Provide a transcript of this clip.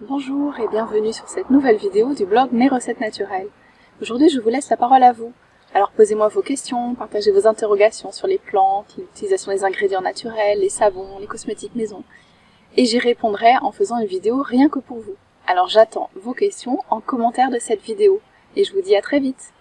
Bonjour et bienvenue sur cette nouvelle vidéo du blog Mes recettes naturelles. Aujourd'hui, je vous laisse la parole à vous. Alors posez-moi vos questions, partagez vos interrogations sur les plantes, l'utilisation des ingrédients naturels, les savons, les cosmétiques maison. Et j'y répondrai en faisant une vidéo rien que pour vous. Alors j'attends vos questions en commentaire de cette vidéo. Et je vous dis à très vite